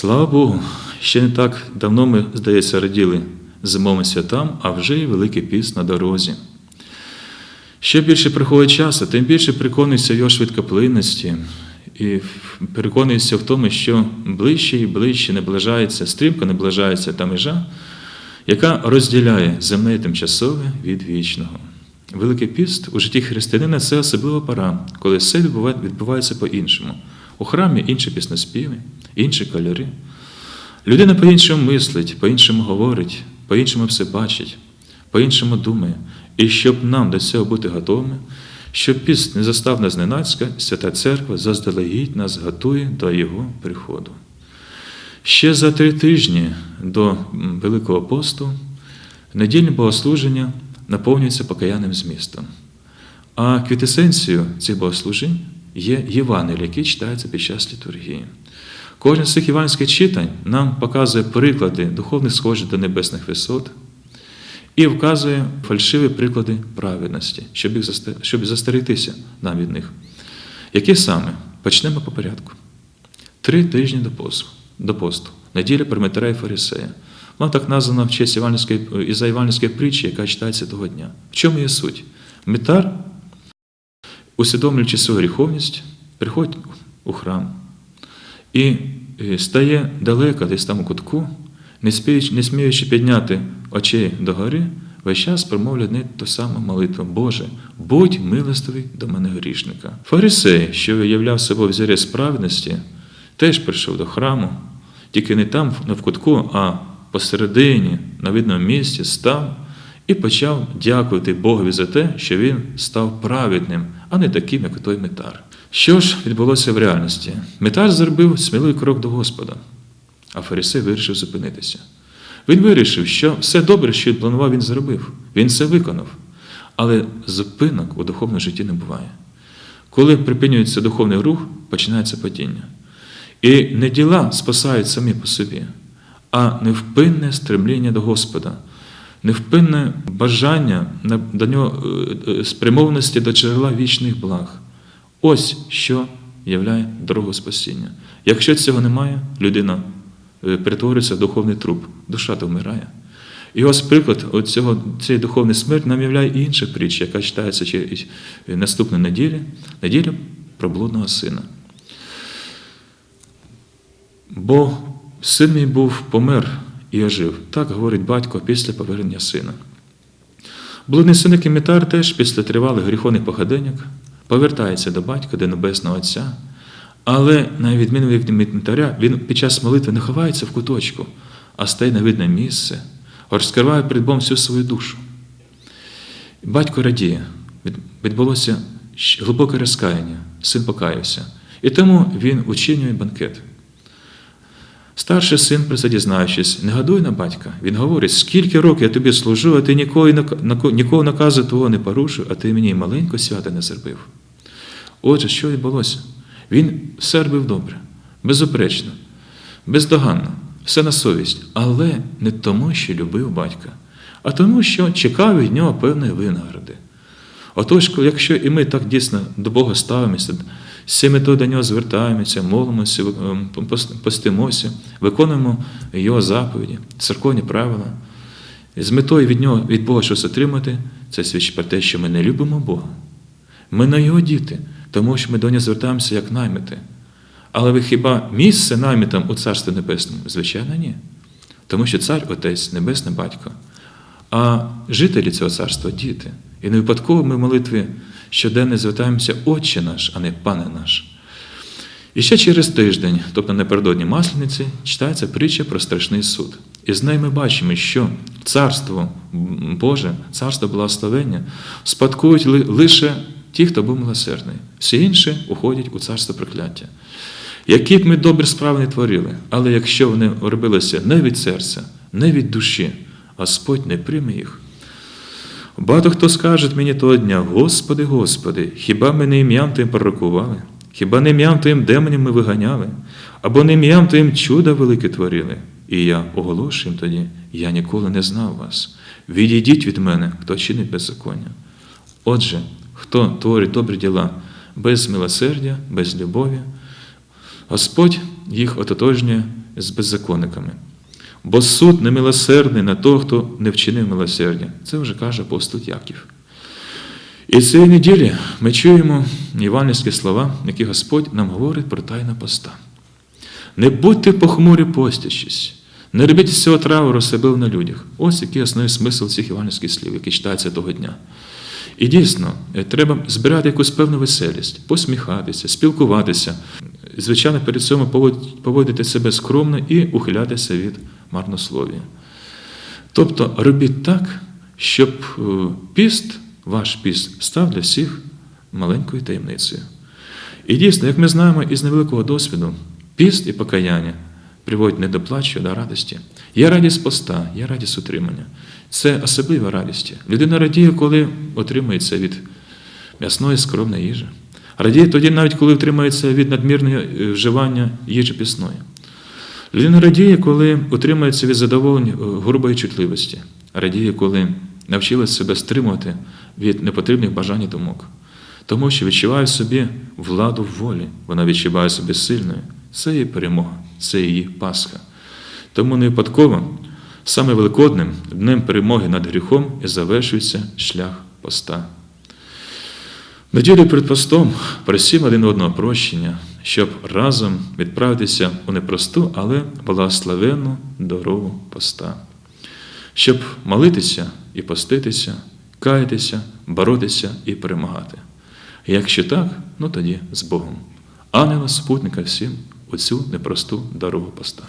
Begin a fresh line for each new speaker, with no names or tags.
Слава Богу, ще не так давно ми, здається, раділи зимовим святам, а вже й Великий піст на дорозі. Що більше приходить часу, тим більше переконуєшся його швидкоплинності і переконуєшся в тому, що ближче і ближче наближається, стрімко наближається та межа, яка розділяє земне тимчасове від вічного. Великий піст у житті християнина це особлива пора, коли все відбувається по-іншому. У храмі інші піснеспіви, інші кольори. Людина по-іншому мислить, по-іншому говорить, по-іншому все бачить, по-іншому думає. І щоб нам до цього бути готовими, щоб піст не застав нас зненацька, Свята Церква заздалегідь нас готує до Його приходу. Ще за три тижні до Великого посту недільне богослуження наповнюється покаянним змістом. А квітесенцією цих богослужень є Євангелія, які читаються під час літургії. Кожен з цих іванських читань нам показує приклади духовних схожих до небесних висот і вказує фальшиві приклади праведності, щоб, застерегтися нам від них. Які саме? Почнемо по порядку. Три тижні до посту, до посту. неділя Прометера і Фарисея. Вона так названа в честь Іванівської, із Іванівської притчі, яка читається того дня. В чому є суть? Митар, усвідомлюючи свою гріховність, приходить у храм і е, стає далеко, десь там у кутку, не, спіючи, не сміючи підняти очей догори, весь час промовляє одне ту саму молитву Боже, будь милостивий до мене грішника. Фарисей, що виявляв себе взірець справедності, теж прийшов до храму, тільки не там не в кутку, а посередині, на видному місці, став і почав дякувати Богові за те, що він став праведним, а не таким, як той метар. Що ж відбулося в реальності? Метар зробив сміливий крок до Господа, а фарисей вирішив зупинитися. Він вирішив, що все добре, що він планував, він зробив. Він все виконав. Але зупинок у духовному житті не буває. Коли припинюється духовний рух, починається падіння. І не діла спасають самі по собі, а невпинне стремління до Господа, невпинне бажання до нього е, е, спрямованості до джерела вічних благ. Ось що являє дорогу спасіння. Якщо цього немає, людина е, перетворюється в духовний труп, душа то вмирає. І ось приклад от цієї духовної смерті нам являє інша притча, яка читається через наступну неділю, неділя про блудного сина. Бо син мій був помер і ожив. Так говорить батько після повернення сина. Блудний син Кімітар теж після тривалих гріховних походеньок повертається до батька, до Небесного Отця. Але, на відміну від Мітаря, він під час молитви не ховається в куточку, а стає на видне місце, розкриває перед Богом всю свою душу. Батько радіє, відбулося глибоке розкаяння, син покаявся. І тому він учинює банкет. Старший син, про це дізнаючись, не гадує на батька. Він говорить, скільки років я тобі служу, а ти нікого, наказу твого не порушив, а ти мені маленько свято не зробив. Отже, що відбулося? Він все робив добре, безупречно, бездоганно, все на совість, але не тому, що любив батька, а тому, що чекав від нього певної винагороди. Отож, якщо і ми так дійсно до Бога ставимося, з цією метою до нього звертаємося, молимося, ем, пос- постимося, виконуємо Його заповіді, церковні правила, з метою від нього, від Бога щось отримати, це свідчить про те, що ми не любимо Бога. Ми не його діти, тому що ми до нього звертаємося як наймити. Але ви хіба місце наймитам у Царстві Небесному? Звичайно, ні. Тому що цар Отець, Небесний Батько, а жителі цього царства діти. І не випадково ми в молитві щоденно звертаємося Отче наш, а не Пане наш. І ще через тиждень, тобто напередодні Маслениці, читається притча про страшний суд. І з нею ми бачимо, що царство Боже, царство благословення спадкують лише ті, хто був милосердний. Всі інші уходять у царство прокляття. Які б ми добрі справи не творили, але якщо вони робилися не від серця, не від душі, Господь не прийме їх. Багато хто скаже мені того дня, Господи, Господи, хіба ми не ім'ям Твоїм пророкували? Хіба не ім'ям Твоїм демонів ми виганяли? Або не ім'ям Твоїм чуда велике творили? І я оголошую їм тоді, я ніколи не знав вас. Відійдіть від мене, хто чинить беззаконня. Отже, хто творить добрі діла без милосердя, без любові, Господь їх ототожнює з беззаконниками. Бо суд немилосердний на того, хто не вчинив милосердя. Це вже каже апостол Яків. І цієї неділі ми чуємо євангельські слова, які Господь нам говорить про тайна поста. Не будьте похмурі постячись, не робіть з цього трауру себе на людях. Ось який основний смисл цих євангельських слів, які читаються того дня. І дійсно, е, треба збирати якусь певну веселість, посміхатися, спілкуватися. Звичайно, перед цим поводити себе скромно і ухилятися від марнослов'я. Тобто робіть так, щоб е, піст, ваш піст, став для всіх маленькою таємницею. І дійсно, як ми знаємо із невеликого досвіду, піст і покаяння приводять не до плачу, а до радості. Є радість поста, є радість утримання. Це особлива радість. Людина радіє, коли отримується від м'ясної скромної їжі. Радіє тоді, навіть коли утримується від надмірного е, вживання їжі пісної. Людина радіє, коли утримується від задоволень е, грубої чутливості. Радіє, коли навчилась себе стримувати від непотрібних бажань і думок. Тому що відчуває в собі владу в волі, вона відчуває себе сильною. Це її перемога, це її Пасха. Тому не випадково саме великодним днем перемоги над гріхом і завершується шлях поста. Неділю перед постом просім один одного прощення, щоб разом відправитися у непросту, але благословенну дорогу поста, щоб молитися і поститися, каятися, боротися і перемагати. Якщо так, ну тоді з Богом. Ангела спутника всім у цю непросту дорогу поста.